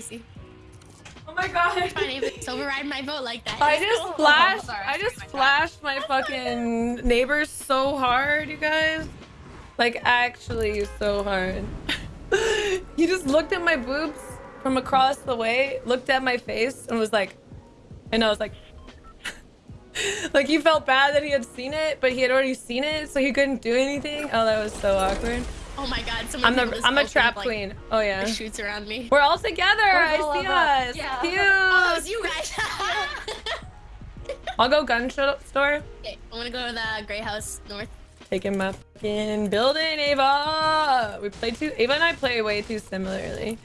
Gracie. Oh my god. Fine, if it's override my vote like that. I just cool. flashed. sorry, I I just my flashed my fucking neighbors so hard, you guys. Like actually so hard. he just looked at my boobs from across the way, looked at my face, and was like, and I was like, like he felt bad that he had seen it, but he had already seen it, so he couldn't do anything. Oh, that was so awkward. Oh my god, someone I'm people the just I'm a posted, trap like, queen. Oh yeah. shoots around me. We're all together. I all see us. us. Yeah. Cute. Oh, it's you guys. I'll go gun sh- store. okay, I want to go to the Gray House North. Taking my fucking building, Ava. We play too. Ava and I play way too similarly.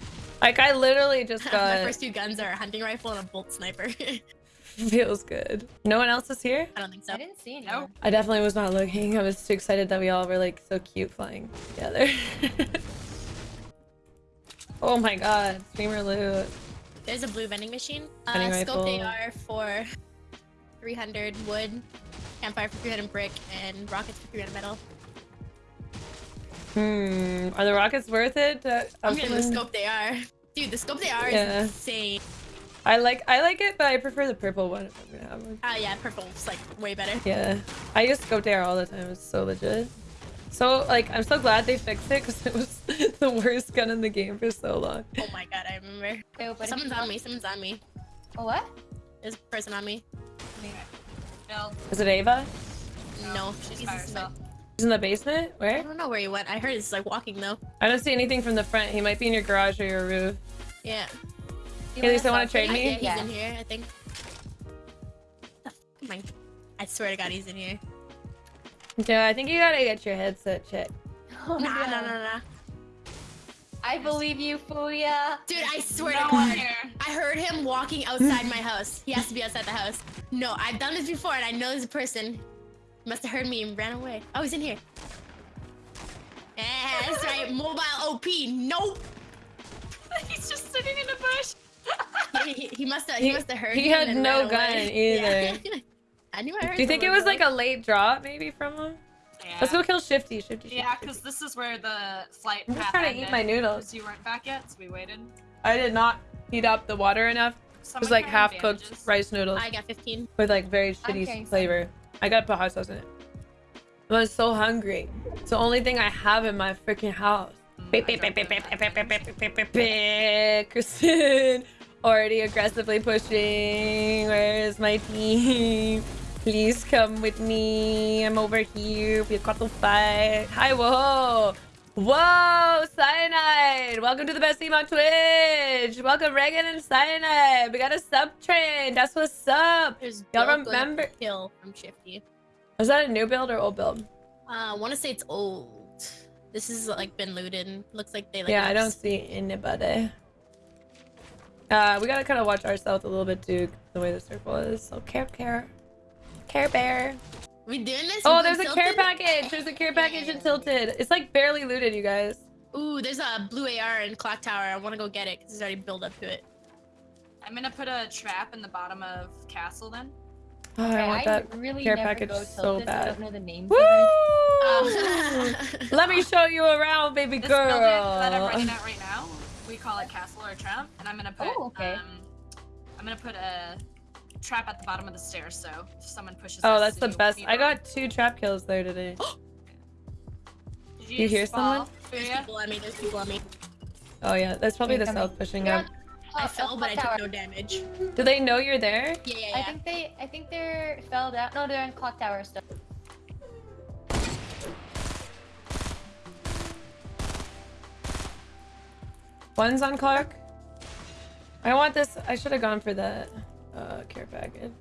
Like I literally just got. my got. first two guns are a hunting rifle and a bolt sniper. Feels good. No one else is here. I don't think so. I didn't see any. Nope. I definitely was not looking. I was too excited that we all were like so cute flying together. oh my god, streamer loot. There's a blue vending machine. Uh, Vending scope rifle. AR for 300 wood, campfire for 300 brick, and rockets for 300 metal. Hmm. Are the rockets worth it? Uh, I'm getting the scope they are. Dude, the scope AR Yeah. is insane. I like I like it, but I prefer the purple one if I'm gonna have one. Ah, yeah, purple's like way better. Yeah, I use scope there all the time. It's so legit. So like, I'm so glad they fixed it because it was the worst gun in the game for so long. Oh my god, I remember. Okay, but Someone's on me, someone's on me. Oh, what? There's a person on me. Bill, Is it Ava? No, she's, she's by he's herself. He's in the basement. Where? I don't know where he went. I heard he's like walking though. I don't see anything from the front. He might be in your garage or your roof. Yeah. You Hey, Lisa, wanna trade me? He's Yeah. in here, I think. The f- am I- I swear to God, he's in here. Yeah, I think you gotta get your headset checked. Oh, Nah, no. nah, nah, nah. I believe you, Fuya. Dude, I swear No to God. I heard him walking outside my house. He has to be outside the house. No, I've done this before and I know this person. He must have heard me and ran away. Oh, he's in here. Yeah, that's right. Mobile OP. Nope. He's just sitting in a bush. He, he- he must have. He, He- must have heard. he had no ran away. gun Yeah. I knew I heard. Do you think it was like a late drop maybe from him? Yeah. Let's go kill Shifty. Shifty. Shifty. Yeah, because this is where the flight I'm just trying to eat ended, my noodles. 'cause you weren't back yet, so we waited. I did not heat up the water enough. It was like carry half cooked rice noodles I got 15. with like very shitty carrying some. flavor. I gotta put hot sauce in it. I was so hungry. It's the only thing I have in my freaking house. Mm, Beep, beep, beep, beep, beep, beep, beep, beep, beep, beep, beep. Kristen already aggressively pushing. Where's my team? Please come with me. I'm over here. We got to fight. Hi, whoa. Whoa, Cyanide. Welcome to the best team on Twitch. Welcome, Reagan and Cyanide. We got a sub train. That's what's up. There's Y'all remember- Kill from Shifty. Is that a new build or old build? Uh, I want to say it's old. This is like been looted. Looks like they like. yeah, I don't see anybody. Uh, we gotta kind of watch ourselves a little bit too, the way the circle is. So care, care, care bear. We doing this? Oh, there's a going care package. There's a care package in Tilted. It's like barely looted, you guys. Ooh, there's a blue AR in Clock Tower. I want to go get it because it's already built up to it. I'm gonna put a trap in the bottom of Castle then. Oh, I Okay, want that. really care package go so tilted, I bad. don't know the names Woo! of it. Oh. Let me show you around, baby girl. This building that I'm running at right now, we call it Castle or Trap, and I'm gonna put Oh, okay. um, I'm gonna put a trap at the bottom of the stairs, so if someone pushes. Oh, us, that's the best. I got two trap kills there today. Did you hear just fall? There's Yeah. people on me. There's people on me. Oh yeah, that's probably the Incoming. south pushing You're up. I fell, but I took no damage. Do they know you're there? Yeah, yeah, yeah. I think they, I think they're fell down. No, they're in clock tower still. One's on Clark. I want this. I should have gone for the uh, care package.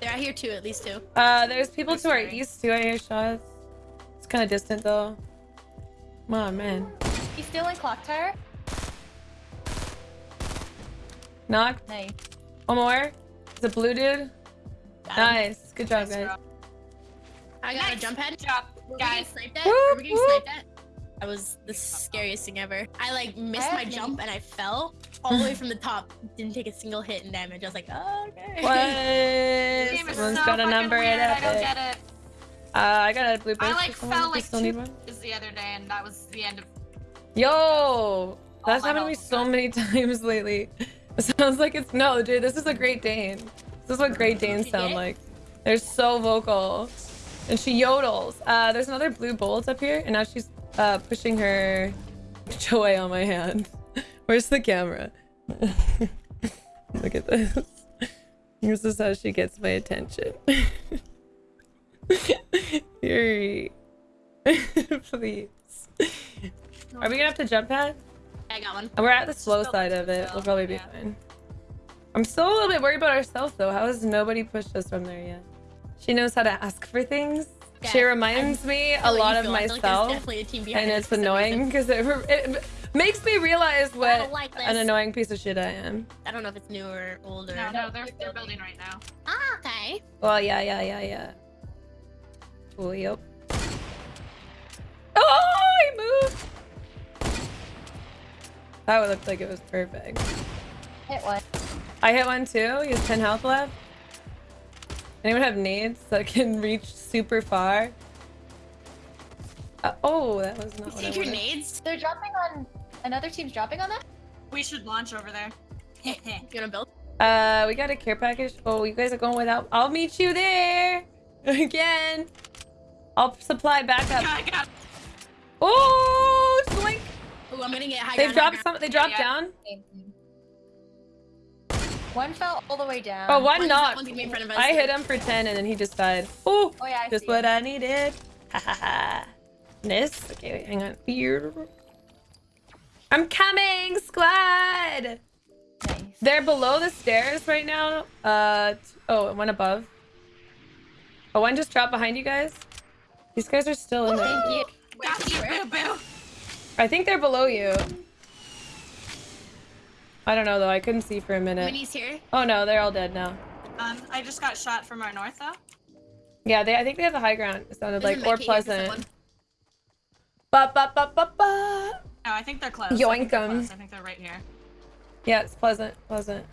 They're out here too, at least two. Uh, there's people This to our east too. I hear shots. It's kind of distant though. Come on, man. He's still in clock tower. Knock. Nice. One more. It's a blue dude. Got him. Nice. Good job, Nice, guys. bro. I got a jump head. job, Were we getting guys. sniped at? Whoop, Were we getting whoop. sniped at? That was the scariest thing ever. I like missed my jump and I fell all the way from the top. Didn't take a single hit in damage. I was like, oh, okay. What? Game is Someone's so got a number weird, at I don't get it. Uh, I got a blue I like fell like still two one? is the other day, and that was the end of. Yo! That's happened to me so many times lately. It sounds like it's no, dude. This is a Great Dane. This is what Great Danes sound like. They're so vocal, and she yodels. Uh, there's another blue bolt up here, and now she's uh pushing her joy on my hand. Where's the camera? Look at this. This is how she gets my attention. Fury. Please. Are we gonna have to jump pad? I got one. We're at the slow side of it. still, We'll probably be yeah. fine. I'm still a little bit worried about ourselves though. How has nobody pushed us from there yet? She knows how to ask for things. She Yeah, reminds me a lot of feel. I feel like there's myself, definitely a team behind and it's annoying because it, it makes me realize what like an annoying piece of shit I am. I don't know if it's new or old or. No, no, they're they're building right now. Ah, okay. Well, yeah, yeah, yeah, yeah. Oh, yep. Oh, he moved. That looked like it was perfect. Hit one. I hit one too. He has 10 health left. Anyone have nades that can reach super far? Uh, oh, that was not what I Take wanted. grenades. They're dropping on. Another team's dropping on that? We should launch over there. You wanna build? Uh, we got a care package. Oh, you guys are going without. I'll meet you there again. I'll supply backup. I got Oh, slink. Ooh, I'm gonna get high They ground, dropped ground. some. They dropped yeah. down. Same team. One fell all the way down. Oh, one One's- knocked. one's in front of us. I hit him for 10 and then he just died. Oh, Oh yeah, I just see what it. I needed. Ha ha ha. This. Okay, wait, hang on. Here. I'm coming, squad. Nice. They're below the stairs right now. Uh, t- oh, one above. Oh, one just dropped behind you guys. These guys are still in there. Thank you. got you, boo boo. I think they're below you. I don't know though. I couldn't see for a minute. Minis here. Oh no, they're all dead now. Um, I just got shot from our north though. Yeah, they. I think they have the high ground. It sounded There's like a or med kit here for pleasant. someone. Ba ba ba ba ba. No, I think they're close. I Yoink think they're 'em. close. I think they're right here. Yeah, it's pleasant. Pleasant.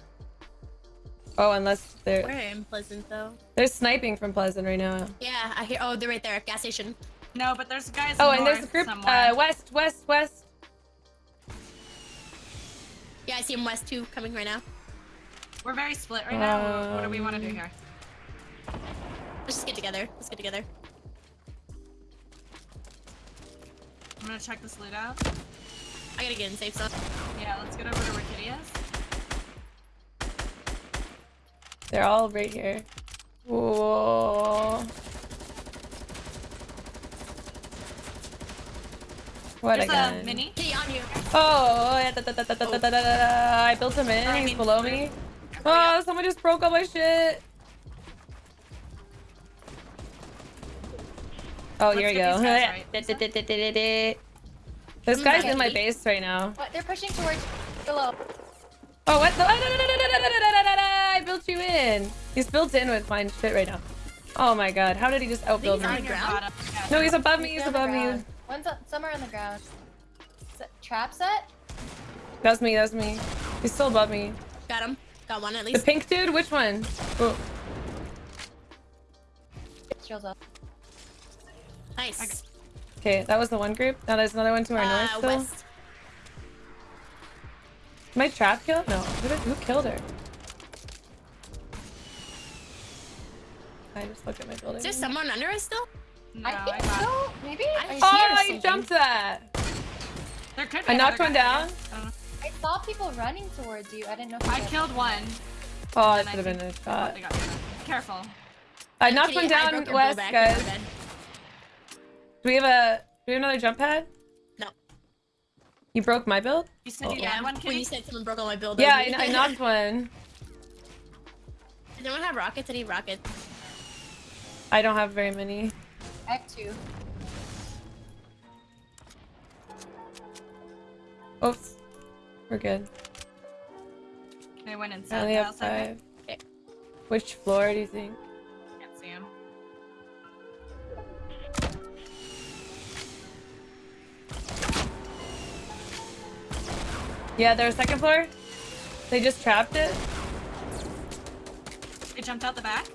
Oh, unless they're We're in Pleasant though. they're sniping from Pleasant right now. Yeah, I hear. Oh, they're right there. Gas station. No, but there's guys. Oh, and there's a group somewhere. uh west, west, west. Yeah, I see him west too, coming right now. We're very split right now. what do we want to do Um, here? Let's just get together. Let's get together. I'm gonna check this loot out. I gotta get in safe zone. Yeah, let's get over to where They're all right here. Whoa. What a, mini. Oh. I built him in. He's below me. Oh, someone just broke all my shit. Oh, here we go. This guy's in my base right now. They're pushing towards below. Oh, what the? I built you in. He's built in with my shit right now. Oh my god, how did he just outbuild me? No, he's above me, he's above me ground. One's up, somewhere on the ground. Trap set? That's me. That's me. He's still above me. Got him. Got one at least. The pink dude. Which one? Oh, Shields up. Nice. okay, that was the one group. Now there's another one to our Uh, north. Still. west. My trap kill? No. Who, did, who killed her? I just looked at my building. Is there someone under us still? No, I I think got. so. Maybe? I I, hear Oh, or I jumped that. There could be I knocked one down. I. I don't know. I saw people running towards you. I didn't know. If I you killed one. Oh, that should have been a think- shot. They got the other. Careful. I knocked Kitty, one down west, blowback. guys. Go to bed. Do we have a? Do we have another jump pad? No. You broke my build? You said Oh. you Yeah, had one, when Kitty? you said someone broke all my build. Yeah, I, I knocked one. Did anyone have rockets? I need rockets. I don't have very many. Have two. Oops. We're good. They went I inside only have house, I think. five. Which floor do you think? Can't see him. Yeah, there's second floor. They just trapped it. They jumped out the back.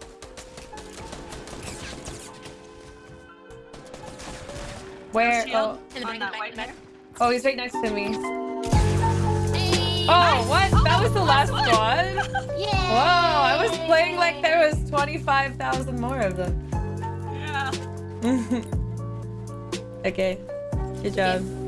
Back. Oh. there. oh, he's right next to me. Oh, what? That was the last one? Yeah. Whoa, I was playing like there was 25,000 more of them. Yeah. okay. Good job.